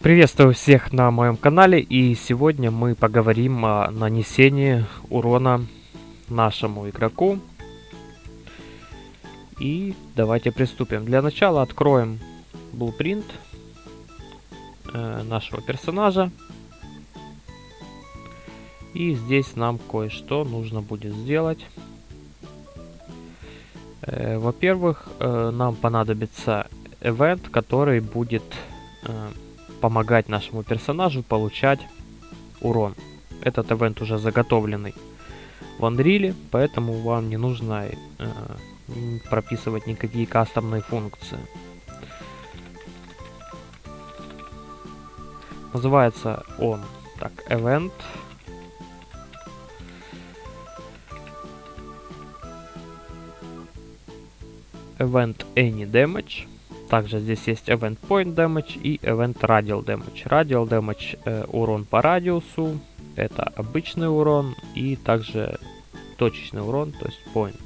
Приветствую всех на моем канале и сегодня мы поговорим о нанесении урона нашему игроку. И давайте приступим. Для начала откроем blueprint э, нашего персонажа. И здесь нам кое-что нужно будет сделать. Э, Во-первых, э, нам понадобится event, который будет помогать нашему персонажу получать урон. Этот ивент уже заготовленный в Unreal, поэтому вам не нужно э, прописывать никакие кастомные функции. Называется он так event. Event any damage. Также здесь есть Event Point Damage и Event Radial Damage. Radial Damage э, урон по радиусу, это обычный урон и также точечный урон, то есть Point.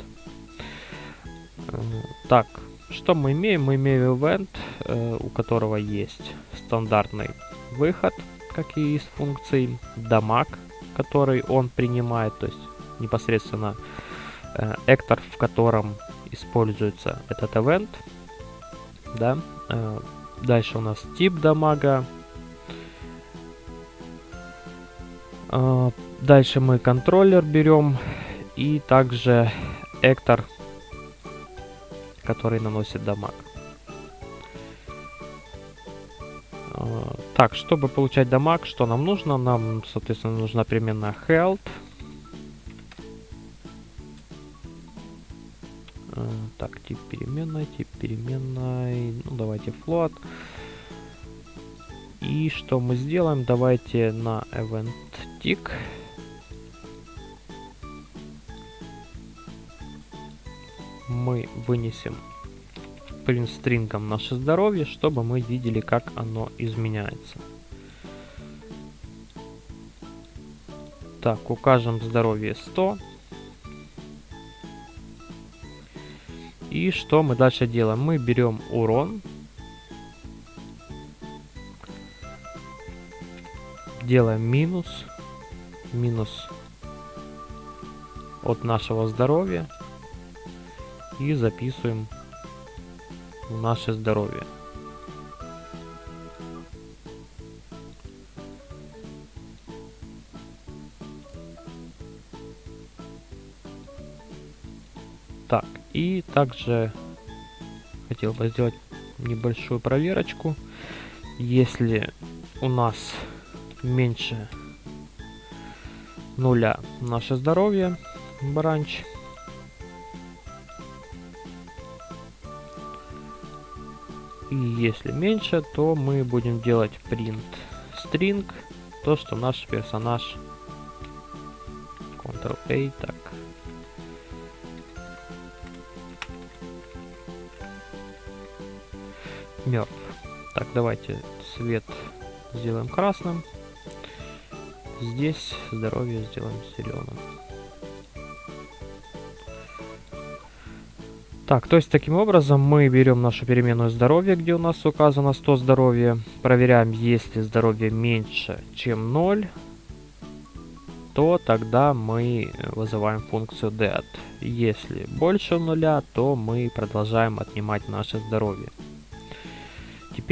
Э, так, что мы имеем? Мы имеем Event, э, у которого есть стандартный выход, как и из функций, дамаг, который он принимает, то есть непосредственно э, эктор, в котором используется этот event да. Э, дальше у нас тип дамага. Э, дальше мы контроллер берем и также эктор, который наносит дамаг. Э, так, чтобы получать дамаг, что нам нужно? Нам, соответственно, нужна переменная health. Так, тип переменной, тип переменной, ну давайте float. И что мы сделаем? Давайте на event tick. Мы вынесем print стрингом наше здоровье, чтобы мы видели, как оно изменяется. Так, укажем здоровье 100. И что мы дальше делаем? Мы берем урон. Делаем минус. Минус от нашего здоровья. И записываем наше здоровье. Так, и также хотел бы сделать небольшую проверочку. Если у нас меньше нуля наше здоровье, бранч, и если меньше, то мы будем делать print string, то, что наш персонаж Ctrl-A, так, мертв. Так, давайте цвет сделаем красным. Здесь здоровье сделаем зеленым. Так, то есть таким образом мы берем нашу переменную здоровье, где у нас указано 100 здоровья. Проверяем, если здоровье меньше, чем 0, то тогда мы вызываем функцию dead. Если больше нуля, то мы продолжаем отнимать наше здоровье.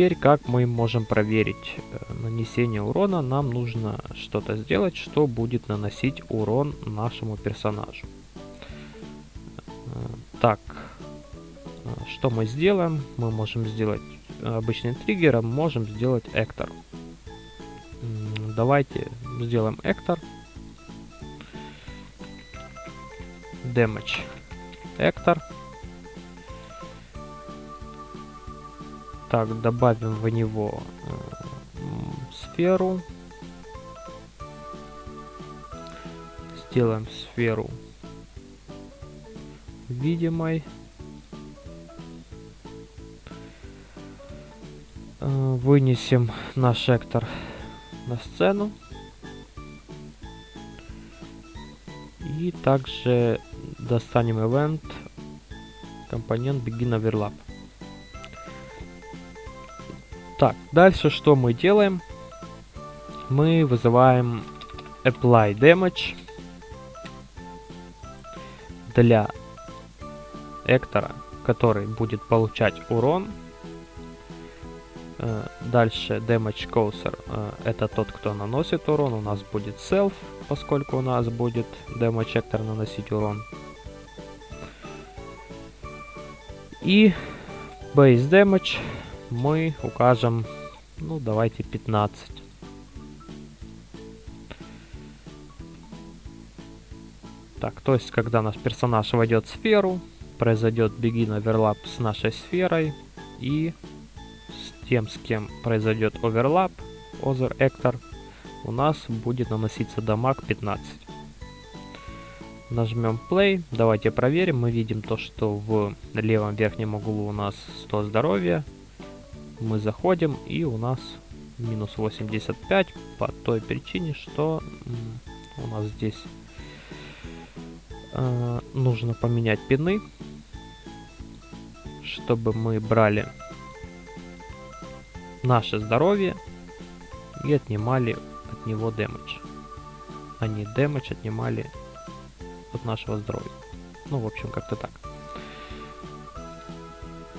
Теперь, как мы можем проверить э, нанесение урона, нам нужно что-то сделать, что будет наносить урон нашему персонажу. Э, так, э, что мы сделаем? Мы можем сделать обычным триггером, можем сделать эктор. Давайте сделаем эктор. Damage. Эктор. Так, добавим в него э, сферу. Сделаем сферу видимой. Э, вынесем наш эктор на сцену. И также достанем event компонент begin overlap. Так, дальше что мы делаем? Мы вызываем apply damage для Эктора, который будет получать урон. Э, дальше damage causer э, это тот, кто наносит урон. У нас будет self, поскольку у нас будет damage Эктор наносить урон. И base damage мы укажем, ну давайте 15. Так, то есть, когда наш персонаж войдет в сферу, произойдет begin оверлап с нашей сферой, и с тем, с кем произойдет оверлап, other actor, у нас будет наноситься дамаг 15. Нажмем play, давайте проверим, мы видим то, что в левом верхнем углу у нас 100 здоровья, мы заходим и у нас минус 85 по той причине, что у нас здесь э, нужно поменять пины, чтобы мы брали наше здоровье и отнимали от него дэмэдж. А не дэмэдж отнимали от нашего здоровья. Ну, в общем, как-то так.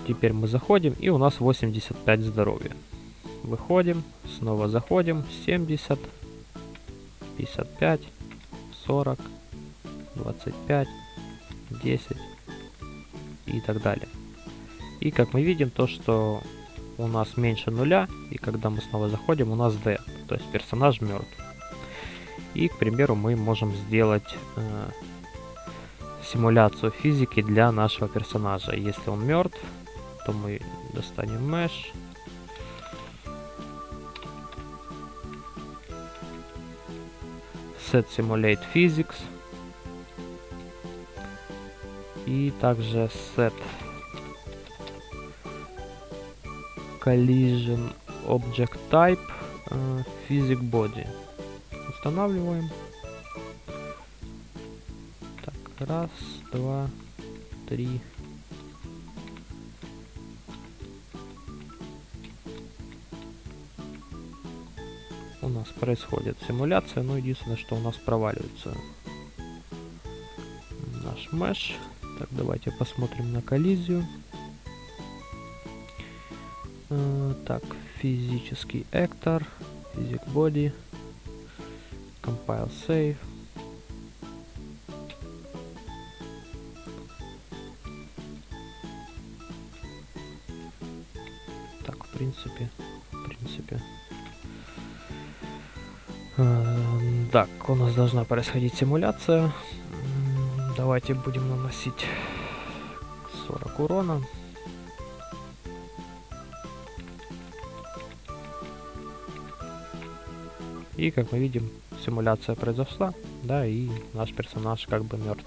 Теперь мы заходим, и у нас 85 здоровья. Выходим, снова заходим, 70, 55, 40, 25, 10 и так далее. И как мы видим, то что у нас меньше нуля, и когда мы снова заходим, у нас D, то есть персонаж мертв. И, к примеру, мы можем сделать э, симуляцию физики для нашего персонажа. Если он мертв, то мы достанем mesh. Set Simulate Physics. И также Set Collision Object Type uh, Physic Body. Устанавливаем. Так, раз, два, три, нас происходит симуляция, но единственное, что у нас проваливается наш меш. Так, давайте посмотрим на коллизию. Э, так, физический actor, physic body, compile save. Так, в принципе, в принципе, так, у нас должна происходить симуляция. Давайте будем наносить 40 урона. И, как мы видим, симуляция произошла, да, и наш персонаж как бы мертв.